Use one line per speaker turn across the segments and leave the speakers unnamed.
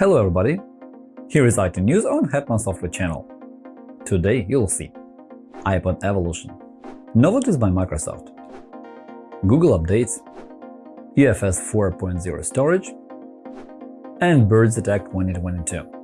Hello everybody! Here is IT News on Hetman Software channel. Today you'll see iPod Evolution, novelties by Microsoft, Google updates, UFS 4.0 storage, and Birds Attack 2022.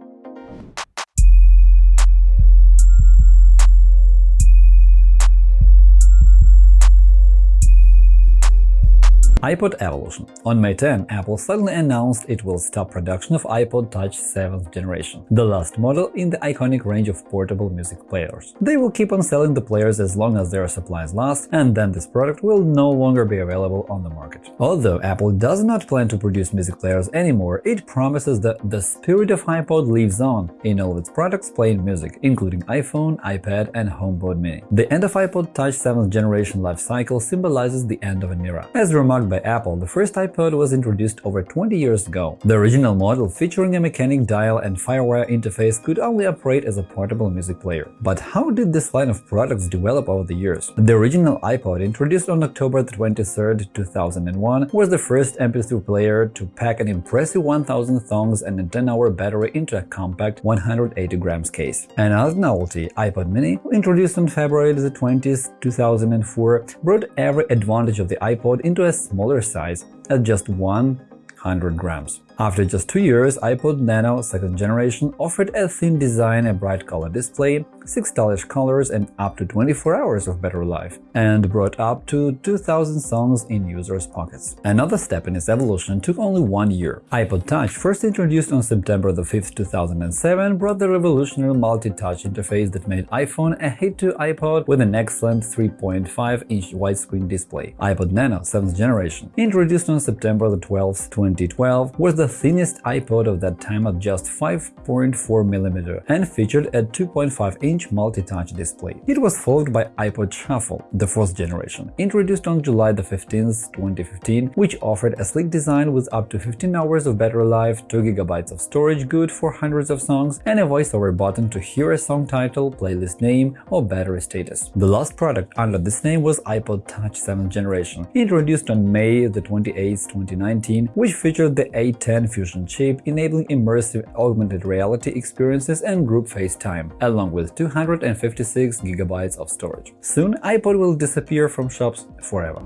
iPod Evolution. On May 10, Apple suddenly announced it will stop production of iPod Touch 7th generation, the last model in the iconic range of portable music players. They will keep on selling the players as long as their supplies last, and then this product will no longer be available on the market. Although Apple does not plan to produce music players anymore, it promises that the spirit of iPod lives on in all of its products playing music, including iPhone, iPad, and HomePod mini. The end of iPod Touch 7th generation life cycle symbolizes the end of an era. As remarked by by Apple, the first iPod was introduced over 20 years ago. The original model, featuring a mechanic dial and FireWire interface, could only operate as a portable music player. But how did this line of products develop over the years? The original iPod, introduced on October 23, 2001, was the first MP3 player to pack an impressive 1000 songs and a 10-hour battery into a compact 180 grams case. Another novelty, iPod mini, introduced on February 20, 2004, brought every advantage of the iPod into a small smaller size at just 100 grams. After just two years, iPod Nano second generation offered a thin design, a bright color display, 6 stylish colors and up to 24 hours of battery life, and brought up to 2000 songs in users' pockets. Another step in its evolution took only one year. iPod Touch, first introduced on September 5, 2007, brought the revolutionary multi-touch interface that made iPhone a hit to iPod with an excellent 3.5-inch widescreen display. iPod Nano 7th generation, introduced on September 12, 2012, was the thinnest iPod of that time at just 5.4mm and featured a 2.5-inch multi-touch display. It was followed by iPod Shuffle, the fourth generation, introduced on July 15, 2015, which offered a sleek design with up to 15 hours of battery life, 2 GB of storage good for hundreds of songs, and a voiceover button to hear a song title, playlist name, or battery status. The last product under this name was iPod Touch 7th generation, introduced on May 28, 2019, which featured the A10 Fusion chip, enabling immersive augmented reality experiences and group FaceTime, along with 256 GB of storage. Soon iPod will disappear from shops forever.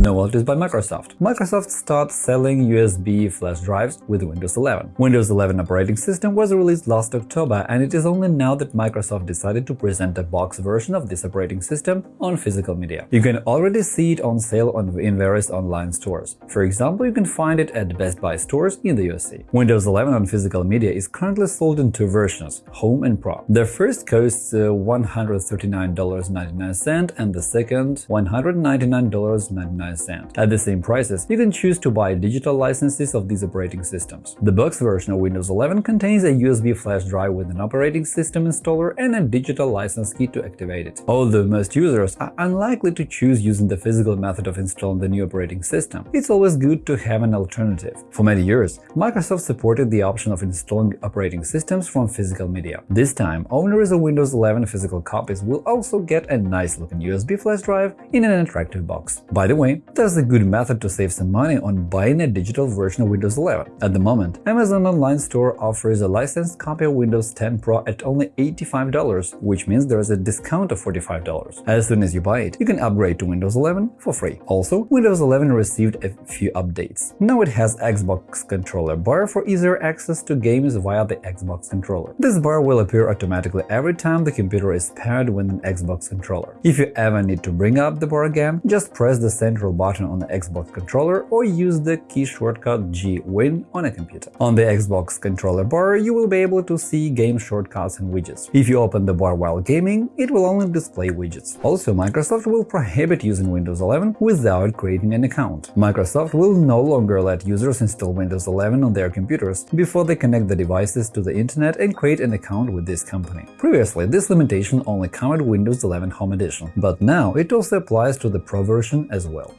Novelties by Microsoft. Microsoft starts selling USB flash drives with Windows 11. Windows 11 operating system was released last October, and it is only now that Microsoft decided to present a box version of this operating system on physical media. You can already see it on sale on, in various online stores. For example, you can find it at Best Buy stores in the USA. Windows 11 on physical media is currently sold in two versions, Home and Pro. The first costs uh, $139.99 and the second $199.99 at the same prices, you can choose to buy digital licenses of these operating systems. The box version of Windows 11 contains a USB flash drive with an operating system installer and a digital license key to activate it. Although most users are unlikely to choose using the physical method of installing the new operating system, it's always good to have an alternative. For many years, Microsoft supported the option of installing operating systems from physical media. This time, owners of Windows 11 physical copies will also get a nice-looking USB flash drive in an attractive box. By the way, there's a good method to save some money on buying a digital version of Windows 11. At the moment, Amazon Online Store offers a licensed copy of Windows 10 Pro at only $85, which means there's a discount of $45. As soon as you buy it, you can upgrade to Windows 11 for free. Also, Windows 11 received a few updates. Now it has Xbox controller bar for easier access to games via the Xbox controller. This bar will appear automatically every time the computer is paired with an Xbox controller. If you ever need to bring up the bar again, just press the central button on the Xbox controller or use the key shortcut G-Win on a computer. On the Xbox controller bar, you will be able to see game shortcuts and widgets. If you open the bar while gaming, it will only display widgets. Also, Microsoft will prohibit using Windows 11 without creating an account. Microsoft will no longer let users install Windows 11 on their computers before they connect the devices to the internet and create an account with this company. Previously, this limitation only covered Windows 11 Home Edition, but now it also applies to the Pro version as well.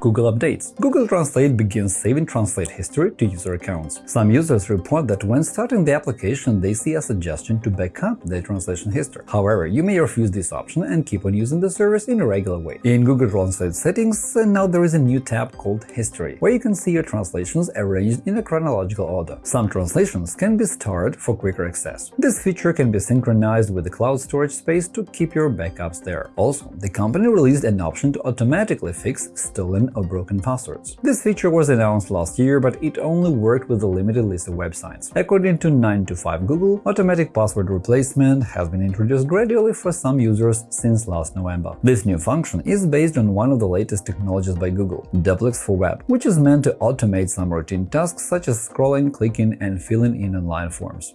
Google Updates Google Translate begins saving translate history to user accounts. Some users report that when starting the application they see a suggestion to back up their translation history. However, you may refuse this option and keep on using the service in a regular way. In Google Translate settings, uh, now there is a new tab called History, where you can see your translations arranged in a chronological order. Some translations can be starred for quicker access. This feature can be synchronized with the cloud storage space to keep your backups there. Also, the company released an option to automatically fix stolen or broken passwords. This feature was announced last year, but it only worked with a limited list of websites. According to 9to5 Google, automatic password replacement has been introduced gradually for some users since last November. This new function is based on one of the latest technologies by Google, Duplex for Web, which is meant to automate some routine tasks such as scrolling, clicking, and filling in online forms.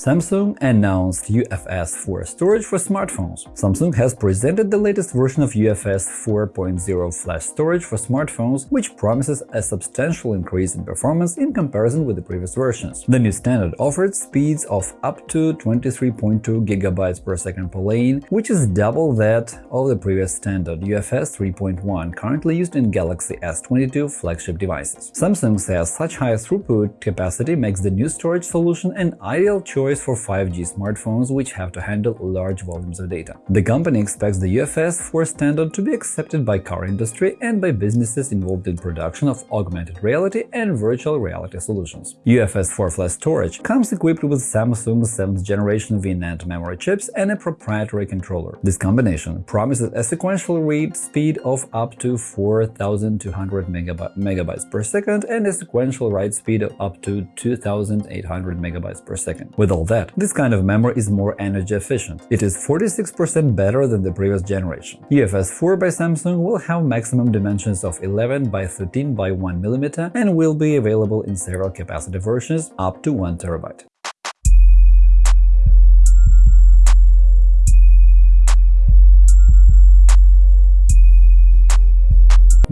Samsung announced UFS 4 storage for smartphones. Samsung has presented the latest version of UFS 4.0 flash storage for smartphones, which promises a substantial increase in performance in comparison with the previous versions. The new standard offered speeds of up to 23.2 GB per second per lane, which is double that of the previous standard UFS 3.1 currently used in Galaxy S22 flagship devices. Samsung says such high throughput capacity makes the new storage solution an ideal choice for 5G smartphones which have to handle large volumes of data. The company expects the UFS 4 standard to be accepted by car industry and by businesses involved in production of augmented reality and virtual reality solutions. UFS 4 flash storage comes equipped with Samsung's 7th generation VNAND memory chips and a proprietary controller. This combination promises a sequential read speed of up to 4200 megabytes per second and a sequential write speed of up to 2800 megabytes per second. With all that, this kind of memory is more energy efficient. It is 46% better than the previous generation. UFS 4 by Samsung will have maximum dimensions of 11 by 13 by 1 mm and will be available in several capacity versions up to 1 TB.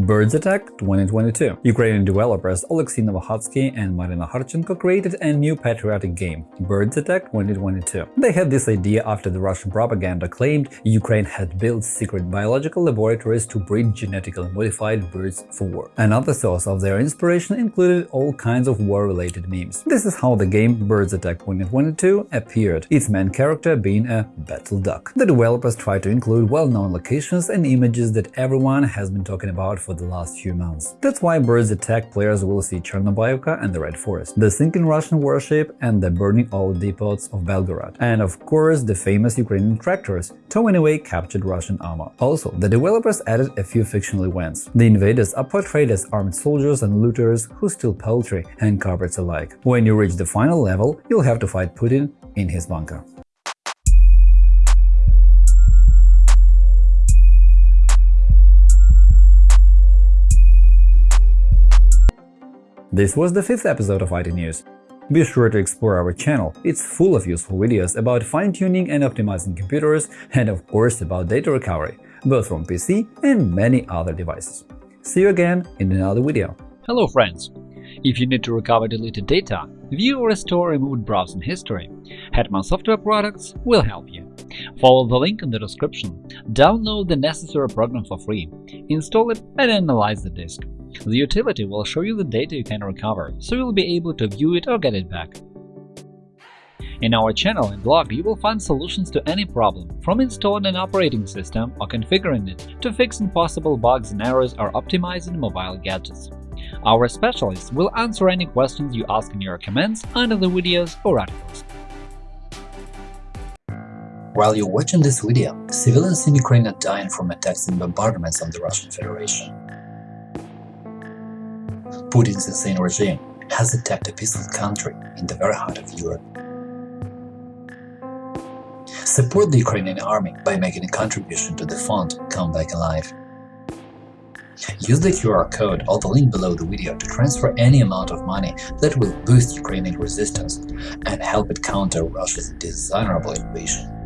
Birds Attack 2022 Ukrainian developers Oleksiy Novohatsky and Marina Harchenko created a new patriotic game, Birds Attack 2022. They had this idea after the Russian propaganda claimed Ukraine had built secret biological laboratories to breed genetically modified birds for war. Another source of their inspiration included all kinds of war-related memes. This is how the game Birds Attack 2022 appeared, its main character being a battle duck. The developers tried to include well-known locations and images that everyone has been talking about for the last few months. That's why Birds Attack players will see Chornobaivka and the Red Forest, the sinking Russian warship and the burning oil depots of Belgorod, and of course the famous Ukrainian tractors, towing away captured Russian armor. Also, the developers added a few fictional events. The invaders are portrayed as armed soldiers and looters who steal poultry and carpets alike. When you reach the final level, you'll have to fight Putin in his bunker. This was the fifth episode of IT News. Be sure to explore our channel, it's full of useful videos about fine-tuning and optimizing computers and of course about data recovery, both from PC and many other devices. See you again in another video.
Hello friends! If you need to recover deleted data, view or restore removed browsing history, Hetman Software Products will help you. Follow the link in the description, download the necessary program for free, install it and analyze the disk. The utility will show you the data you can recover, so you'll be able to view it or get it back. In our channel and blog, you will find solutions to any problem, from installing an operating system or configuring it to fixing possible bugs and errors or optimizing mobile gadgets. Our specialists will answer any questions you ask in your comments under the videos or articles.
While you're watching this video, civilians in Ukraine are dying from attacks and bombardments on the Russian Federation. Putin's insane regime has attacked a peaceful country in the very heart of Europe. Support the Ukrainian army by making a contribution to the fund Come Back Alive. Use the QR code or the link below the video to transfer any amount of money that will boost Ukrainian resistance and help it counter Russia's dishonorable invasion.